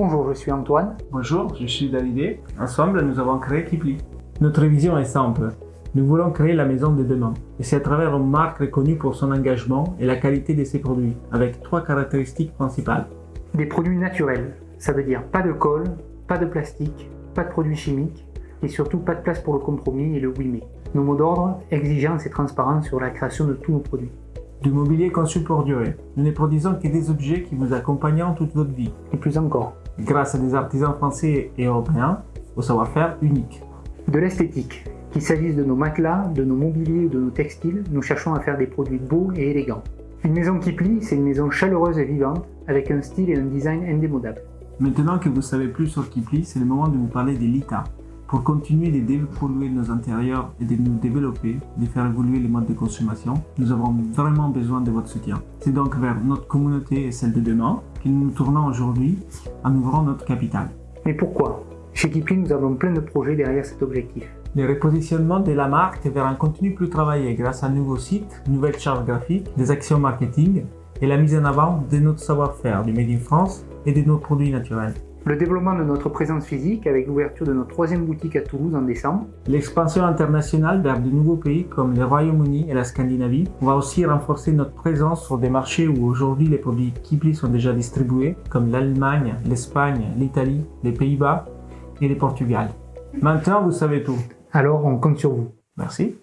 Bonjour, je suis Antoine. Bonjour, je suis David. Ensemble, nous avons créé Kipli. Notre vision est simple. Nous voulons créer la maison de demain. Et c'est à travers une marque reconnue pour son engagement et la qualité de ses produits, avec trois caractéristiques principales. Des produits naturels, ça veut dire pas de colle, pas de plastique, pas de produits chimiques, et surtout pas de place pour le compromis et le oui mais. Nos mots d'ordre, exigence et transparence sur la création de tous nos produits. Du mobilier conçu pour durer. Nous ne produisons que des objets qui vous accompagneront toute votre vie. Et plus encore. Grâce à des artisans français et européens, au savoir-faire unique. De l'esthétique. Qu'il s'agisse de nos matelas, de nos mobiliers ou de nos textiles, nous cherchons à faire des produits beaux et élégants. Une maison qui plie, c'est une maison chaleureuse et vivante, avec un style et un design indémodables. Maintenant que vous savez plus sur Kipli, c'est le moment de vous parler des Lita. Pour continuer de dépolluer nos intérieurs et de nous développer, de faire évoluer les modes de consommation, nous avons vraiment besoin de votre soutien. C'est donc vers notre communauté et celle de demain que nous tournons aujourd'hui en ouvrant notre capital. Mais pourquoi? Chez Kipli, nous avons plein de projets derrière cet objectif. Le repositionnement de la marque vers un contenu plus travaillé grâce à un nouveau site, une nouvelle charte graphique, des actions marketing et la mise en avant de notre savoir-faire du Made in France et de nos produits naturels. Le développement de notre présence physique avec l'ouverture de notre troisième boutique à Toulouse en décembre. L'expansion internationale vers de nouveaux pays comme le Royaume-Uni et la Scandinavie. On va aussi renforcer notre présence sur des marchés où aujourd'hui les produits Kipli sont déjà distribués, comme l'Allemagne, l'Espagne, l'Italie, les Pays-Bas et le Portugal. Maintenant, vous savez tout. Alors, on compte sur vous. Merci.